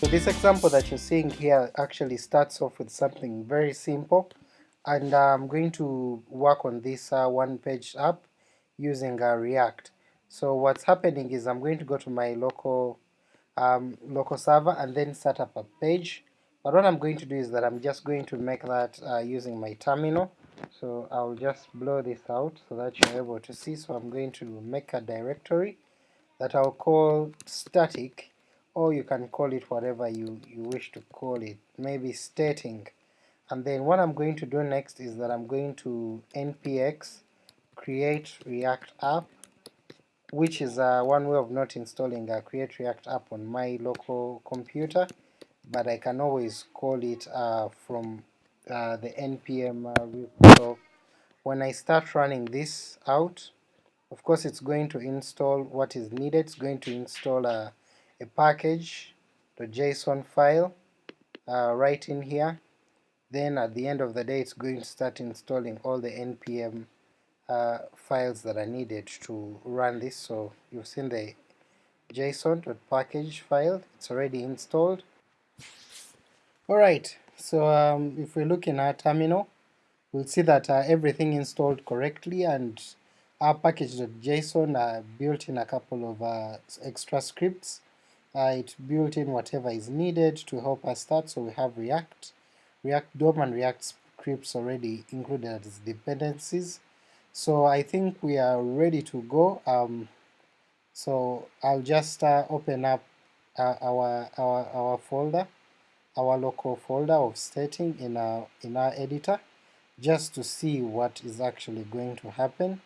So this example that you're seeing here actually starts off with something very simple. And I'm going to work on this uh, one page app using uh, React. So what's happening is I'm going to go to my local um, local server and then set up a page. But what I'm going to do is that I'm just going to make that uh, using my terminal. So I'll just blow this out so that you're able to see. So I'm going to make a directory that I'll call static or you can call it whatever you, you wish to call it, maybe stating. And then what I'm going to do next is that I'm going to npx create react app, which is uh, one way of not installing a create react app on my local computer, but I can always call it uh, from uh, the npm uh, when I start running this out, of course it's going to install what is needed, it's going to install a a package, the JSON file uh, right in here. Then at the end of the day it's going to start installing all the npm uh, files that are needed to run this. So you've seen the json.package file, it's already installed. Alright, so um, if we look in our terminal, we'll see that uh, everything installed correctly and our package.json uh, built in a couple of uh, extra scripts uh, it built in whatever is needed to help us start, so we have React, React DOM and React scripts already included as dependencies. So I think we are ready to go. Um, so I'll just uh, open up uh, our, our, our folder, our local folder of stating in our, in our editor, just to see what is actually going to happen.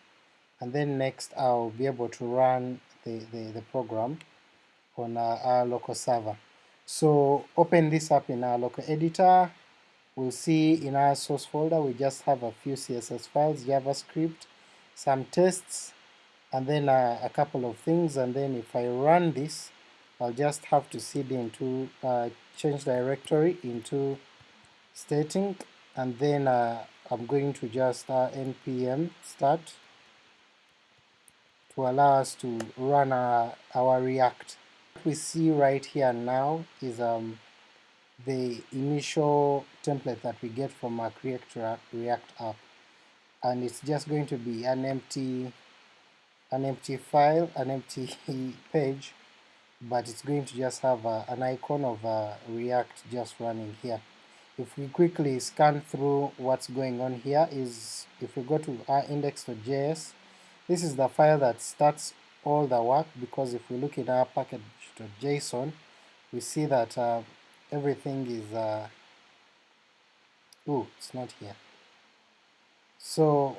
And then next I'll be able to run the, the, the program on our, our local server. So open this up in our local editor, we'll see in our source folder we just have a few CSS files, JavaScript, some tests, and then a couple of things, and then if I run this, I'll just have to cd into uh, change directory into stating, and then uh, I'm going to just uh, npm start to allow us to run our, our React we see right here now is um, the initial template that we get from our Create React app and it's just going to be an empty an empty file, an empty page, but it's going to just have uh, an icon of uh, React just running here. If we quickly scan through what's going on here is if we go to our index.js, this is the file that starts all the work because if we look in our package.json we see that uh, everything is uh, oh it's not here. So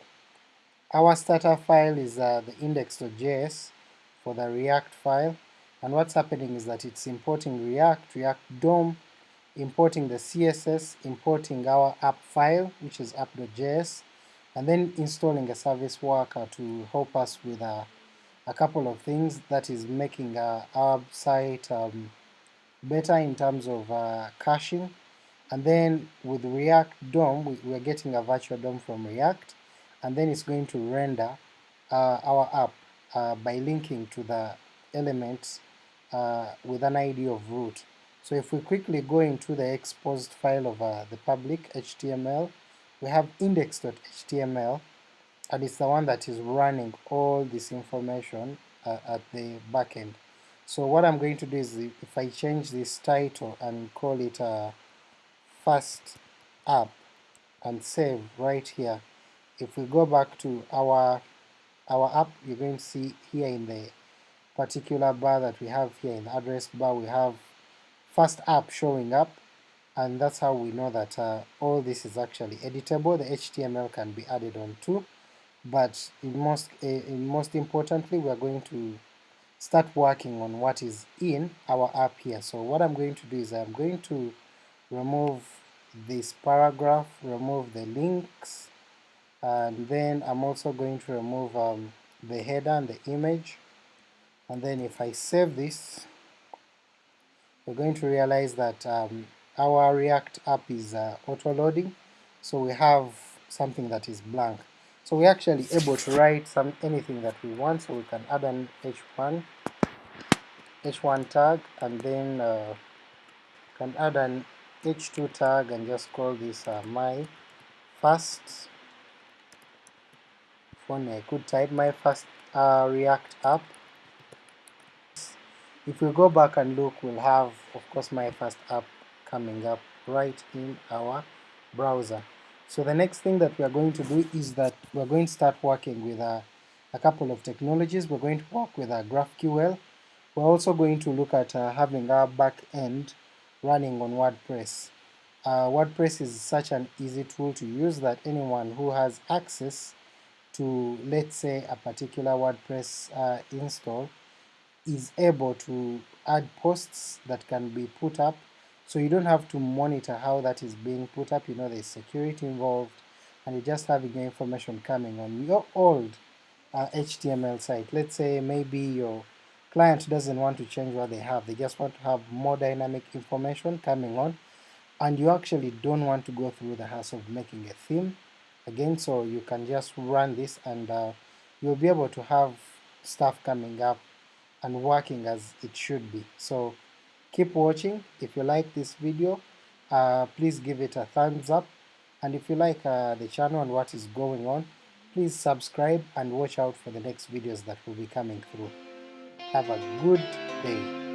our starter file is uh, the index.js for the react file. And what's happening is that it's importing react, react DOM, importing the CSS, importing our app file which is app.js and then installing a service worker to help us with a a couple of things that is making uh, our site um, better in terms of uh, caching. And then with React DOM we, we, are getting a virtual DOM from React. And then it's going to render uh, our app uh, by linking to the elements uh, with an ID of root. So if we quickly go into the exposed file of uh, the public HTML, we have index.html and it's the one that is running all this information uh, at the backend. So what I'm going to do is if I change this title and call it a first app and save right here, if we go back to our our app, you're going to see here in the particular bar that we have here in the address bar, we have first app showing up, and that's how we know that uh, all this is actually editable. The HTML can be added on too but most, in most importantly we are going to start working on what is in our app here. So what I'm going to do is I'm going to remove this paragraph, remove the links, and then I'm also going to remove um, the header and the image, and then if I save this, we're going to realize that um, our React app is uh, auto-loading, so we have something that is blank. So we're actually able to write some anything that we want, so we can add an h1 h1 tag and then uh, can add an h2 tag and just call this uh, my first phone I could type my first uh, React app. If we go back and look we'll have of course my first app coming up right in our browser so the next thing that we are going to do is that we're going to start working with a, a couple of technologies we're going to work with a GraphQL we're also going to look at uh, having our back end running on WordPress. Uh, WordPress is such an easy tool to use that anyone who has access to, let's say, a particular WordPress uh, install is able to add posts that can be put up, so you don't have to monitor how that is being put up, you know there's security involved, and you're just having your information coming on your old uh, HTML site. Let's say maybe your client doesn't want to change what they have, they just want to have more dynamic information coming on, and you actually don't want to go through the hassle of making a theme again, so you can just run this and uh, you'll be able to have stuff coming up and working as it should be. So keep watching. If you like this video, uh, please give it a thumbs up, and if you like uh, the channel and what is going on, please subscribe and watch out for the next videos that will be coming through. Have a good day.